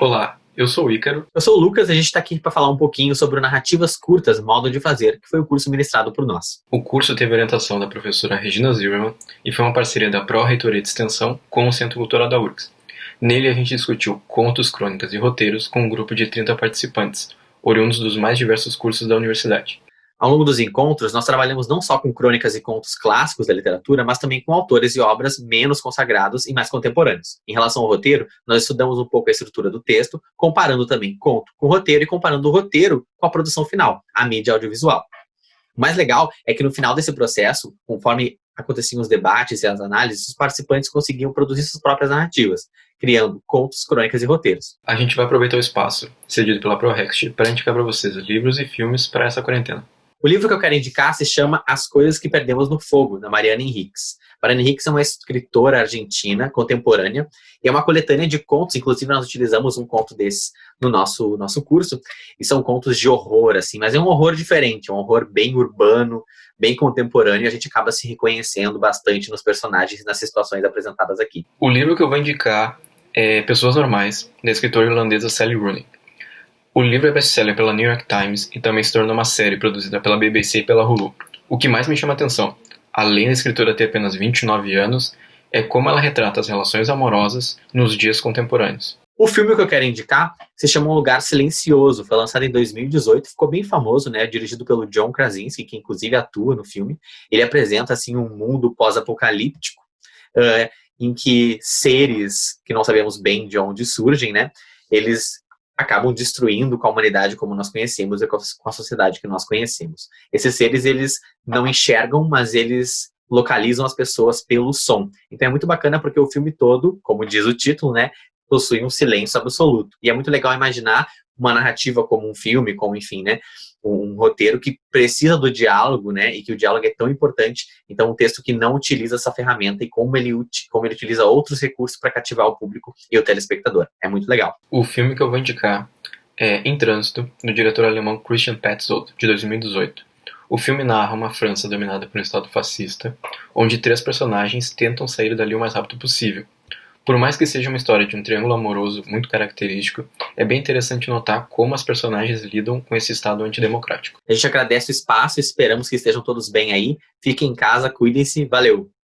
Olá, eu sou o Ícaro. Eu sou o Lucas e a gente está aqui para falar um pouquinho sobre narrativas curtas, modo de fazer, que foi o curso ministrado por nós. O curso teve orientação da professora Regina Zimmermann e foi uma parceria da Pró-Reitoria de Extensão com o Centro Cultural da URGS. Nele a gente discutiu contos, crônicas e roteiros com um grupo de 30 participantes, oriundos dos mais diversos cursos da universidade. Ao longo dos encontros, nós trabalhamos não só com crônicas e contos clássicos da literatura, mas também com autores e obras menos consagrados e mais contemporâneos. Em relação ao roteiro, nós estudamos um pouco a estrutura do texto, comparando também conto com roteiro e comparando o roteiro com a produção final, a mídia audiovisual. O mais legal é que no final desse processo, conforme aconteciam os debates e as análises, os participantes conseguiam produzir suas próprias narrativas, criando contos, crônicas e roteiros. A gente vai aproveitar o espaço cedido pela ProRext para indicar para vocês livros e filmes para essa quarentena. O livro que eu quero indicar se chama As Coisas que Perdemos no Fogo, da Mariana Henriques. Mariana Henriques é uma escritora argentina contemporânea e é uma coletânea de contos, inclusive nós utilizamos um conto desse no nosso, nosso curso, e são contos de horror, assim, mas é um horror diferente, é um horror bem urbano, bem contemporâneo, e a gente acaba se reconhecendo bastante nos personagens e nas situações apresentadas aqui. O livro que eu vou indicar é Pessoas Normais, da escritora irlandesa Sally Rooney. O livro é best-seller pela New York Times e também se tornou uma série produzida pela BBC e pela Hulu. O que mais me chama a atenção, além da escritora ter apenas 29 anos, é como ela retrata as relações amorosas nos dias contemporâneos. O filme que eu quero indicar se chama Um Lugar Silencioso, foi lançado em 2018, ficou bem famoso, né, dirigido pelo John Krasinski, que inclusive atua no filme. Ele apresenta assim um mundo pós-apocalíptico, uh, em que seres que não sabemos bem de onde surgem, né, eles acabam destruindo com a humanidade como nós conhecemos e com a sociedade que nós conhecemos. Esses seres, eles não enxergam, mas eles localizam as pessoas pelo som. Então é muito bacana porque o filme todo, como diz o título, né, possui um silêncio absoluto. E é muito legal imaginar uma narrativa como um filme, como enfim, né, um, roteiro que precisa do diálogo, né, e que o diálogo é tão importante. Então, um texto que não utiliza essa ferramenta e como ele, como ele utiliza outros recursos para cativar o público e o telespectador. É muito legal. O filme que eu vou indicar é Em Trânsito, do diretor alemão Christian Petzold, de 2018. O filme narra uma França dominada por um Estado fascista, onde três personagens tentam sair dali o mais rápido possível, por mais que seja uma história de um triângulo amoroso muito característico, é bem interessante notar como as personagens lidam com esse estado antidemocrático. A gente agradece o espaço, esperamos que estejam todos bem aí. Fiquem em casa, cuidem-se, valeu!